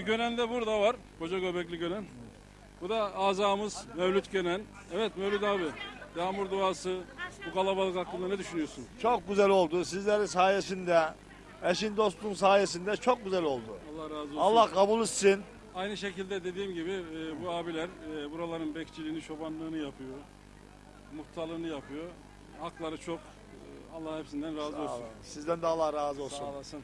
Bir Gönen de burada var. Koca göbekli Gönen. Bu da azamız Mevlüt Gönen. Evet Mevlüt abi. Yağmur duası bu kalabalık hakkında ne düşünüyorsun? Çok güzel oldu. Sizlerin sayesinde, eşin dostun sayesinde çok güzel oldu. Allah razı olsun. Allah kabul etsin. Aynı şekilde dediğim gibi e, bu abiler e, buraların bekçiliğini, çobanlığını yapıyor. Muhtarlığını yapıyor. Hakları çok. E, Allah hepsinden razı Sağ olsun. olun. Sizden de Allah razı olsun. Sağ olasın.